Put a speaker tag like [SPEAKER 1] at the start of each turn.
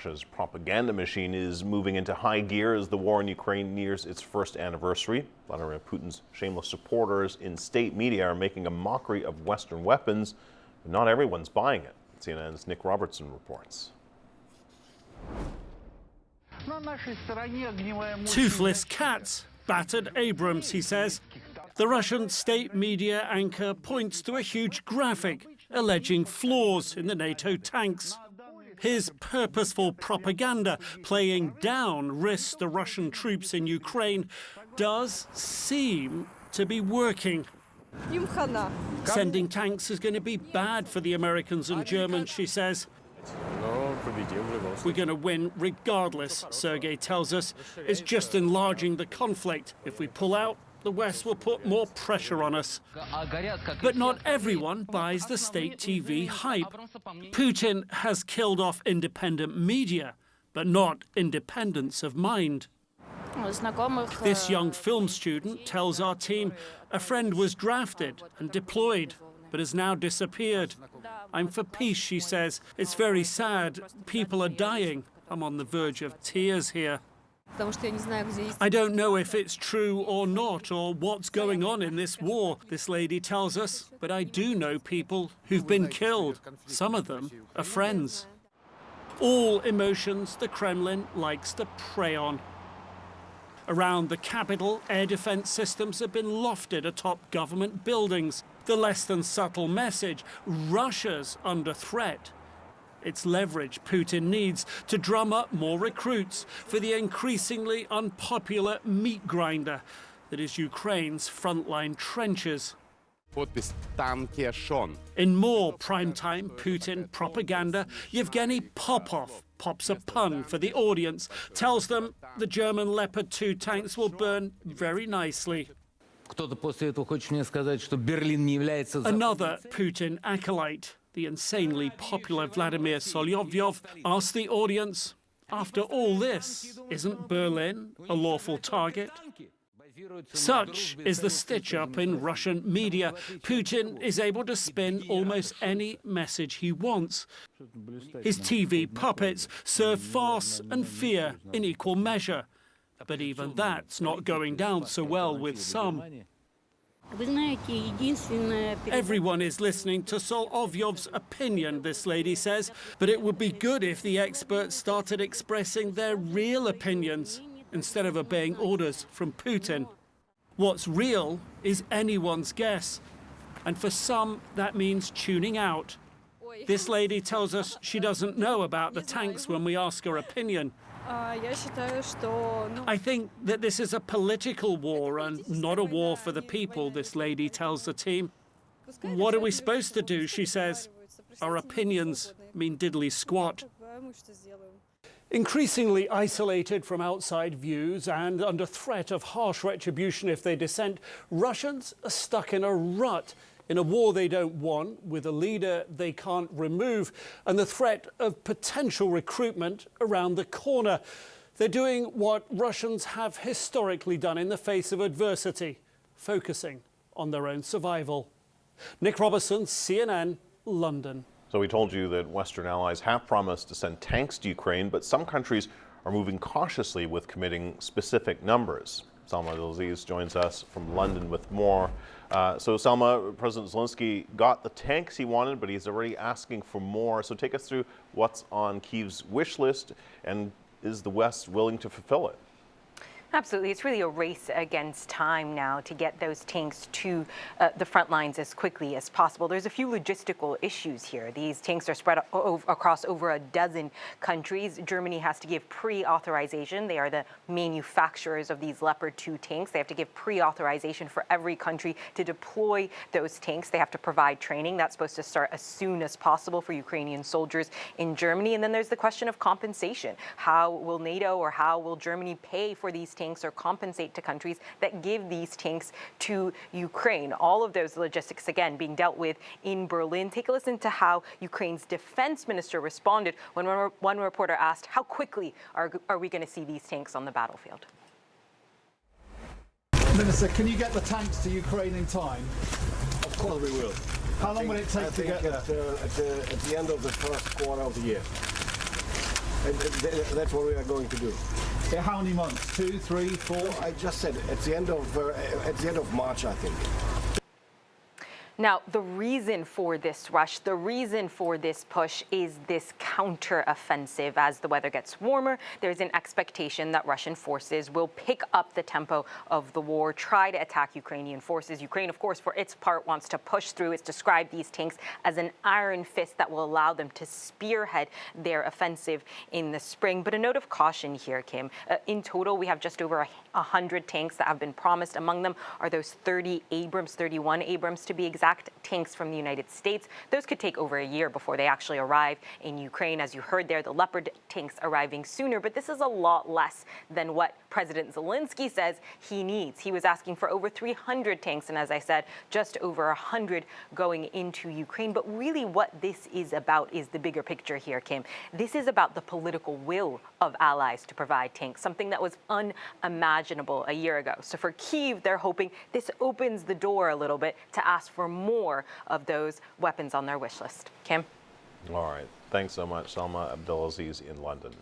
[SPEAKER 1] Russia's propaganda machine is moving into high gear as the war in Ukraine nears its first anniversary. Vladimir Putin's shameless supporters in state media are making a mockery of Western weapons, but not everyone's buying it. CNN's Nick Robertson reports.
[SPEAKER 2] Toothless cats, battered Abrams, he says. The Russian state media anchor points to a huge graphic alleging flaws in the NATO tanks. His purposeful propaganda playing down risks the Russian troops in Ukraine does seem to be working. Sending tanks is going to be bad for the Americans and Germans, she says. We're going to win regardless, Sergei tells us. It's just enlarging the conflict. If we pull out, the West will put more pressure on us. But not everyone buys the state TV hype. Putin has killed off independent media, but not independence of mind. This young film student tells our team a friend was drafted and deployed, but has now disappeared. I'm for peace, she says. It's very sad. People are dying. I'm on the verge of tears here. I don't know if it's true or not, or what's going on in this war, this lady tells us, but I do know people who've been killed. Some of them are friends. All emotions the Kremlin likes to prey on. Around the capital, air defense systems have been lofted atop government buildings. The less than subtle message, Russia's under threat. It's leverage Putin needs to drum up more recruits for the increasingly unpopular meat grinder that is Ukraine's frontline trenches. In more primetime Putin propaganda, Yevgeny Popov pops a pun for the audience, tells them the German Leopard 2 tanks will burn very nicely. Another Putin acolyte the insanely popular Vladimir Solovyov asked the audience, after all this, isn't Berlin a lawful target? Such is the stitch-up in Russian media. Putin is able to spin almost any message he wants. His TV puppets serve farce and fear in equal measure. But even that's not going down so well with some. Everyone is listening to Solovyov's opinion, this lady says, but it would be good if the experts started expressing their real opinions instead of obeying orders from Putin. What's real is anyone's guess, and for some that means tuning out. This lady tells us she doesn't know about the tanks when we ask her opinion. I think that this is a political war and not a war for the people, this lady tells the team. What are we supposed to do, she says. Our opinions mean diddly squat. Increasingly isolated from outside views and under threat of harsh retribution if they dissent, Russians are stuck in a rut in a war they don't want, with a leader they can't remove, and the threat of potential recruitment around the corner. They're doing what Russians have historically done in the face of adversity, focusing on their own survival. Nick Robertson, CNN, London.
[SPEAKER 1] So we told you that Western allies have promised to send tanks to Ukraine, but some countries are moving cautiously with committing specific numbers. Salma Abdelaziz joins us from London with more. Uh, so Salma, President Zelensky got the tanks he wanted, but he's already asking for more. So take us through what's on Kiev's wish list, and is the West willing to fulfill it?
[SPEAKER 3] Absolutely. It's really a race against time now to get those tanks to uh, the front lines as quickly as possible. There's a few logistical issues here. These tanks are spread across over a dozen countries. Germany has to give pre-authorization. They are the manufacturers of these Leopard 2 tanks. They have to give pre-authorization for every country to deploy those tanks. They have to provide training. That's supposed to start as soon as possible for Ukrainian soldiers in Germany. And then there's the question of compensation. How will NATO or how will Germany pay for these tanks or compensate to countries that give these tanks to Ukraine. All of those logistics, again, being dealt with in Berlin. Take a listen to how Ukraine's defense minister responded when one reporter asked, how quickly are, are we going to see these tanks on the battlefield?
[SPEAKER 4] Minister, can you get the tanks to Ukraine in time?
[SPEAKER 5] Of course we will.
[SPEAKER 4] How I long will it take to get
[SPEAKER 5] at, uh, at, the, at the end of the first quarter of the year. And th- that's what we are going to do.
[SPEAKER 4] In how many months? Two, three, four?
[SPEAKER 5] I just said at the end of uh, at the end of March, I think.
[SPEAKER 3] Now, the reason for this rush, the reason for this push is this counteroffensive. As the weather gets warmer, there's an expectation that Russian forces will pick up the tempo of the war, try to attack Ukrainian forces. Ukraine, of course, for its part, wants to push through. It's described these tanks as an iron fist that will allow them to spearhead their offensive in the spring. But a note of caution here, Kim. Uh, in total, we have just over a 100 tanks that have been promised. Among them are those 30 Abrams, 31 Abrams to be exact, tanks from the United States. Those could take over a year before they actually arrive in Ukraine. As you heard there, the Leopard tanks arriving sooner, but this is a lot less than what President Zelensky says he needs. He was asking for over 300 tanks, and as I said, just over 100 going into Ukraine. But really, what this is about is the bigger picture here, Kim. This is about the political will of allies to provide tanks, something that was unimaginable a year ago. So for Kyiv, they're hoping this opens the door a little bit to ask for more of those weapons on their wish list. Kim?
[SPEAKER 1] All right. Thanks so much, Salma Abdelaziz in London.